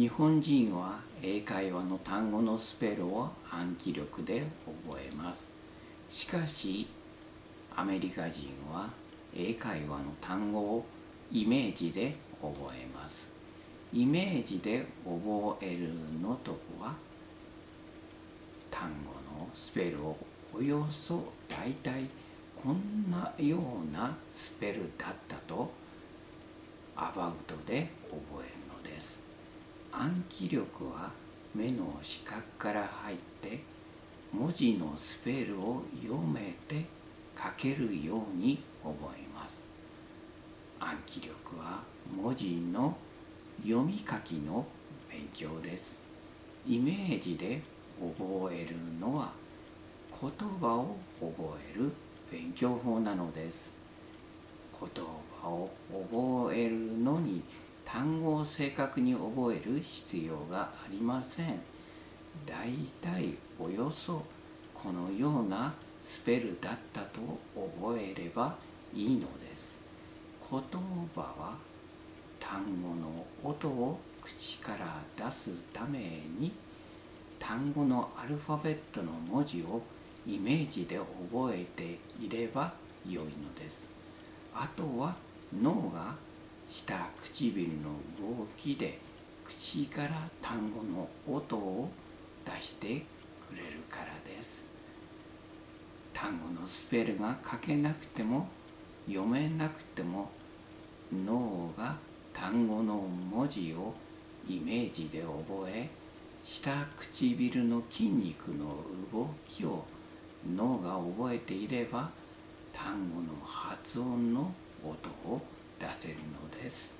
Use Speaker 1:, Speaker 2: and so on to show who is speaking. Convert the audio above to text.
Speaker 1: 日本人は英会話の単語のスペルを暗記力で覚えます。しかしアメリカ人は英会話の単語をイメージで覚えます。イメージで覚えるのとは単語のスペルをおよそ大体こんなようなスペルだったとアバウトで覚えるのです。暗記力は目の視覚から入って文字のスペルを読めて書けるように覚えます。暗記力は文字の読み書きの勉強です。イメージで覚えるのは言葉を覚える勉強法なのです。言葉を覚えるのに単語を正確に覚える必要がありません。だいたいおよそこのようなスペルだったと覚えればいいのです。言葉は単語の音を口から出すために単語のアルファベットの文字をイメージで覚えていれば良いのです。あとは脳が下唇の動きで口から単語の音を出してくれるからです。単語のスペルが書けなくても読めなくても脳が単語の文字をイメージで覚え下唇の筋肉の動きを脳が覚えていれば単語の発音の音を出せるのです。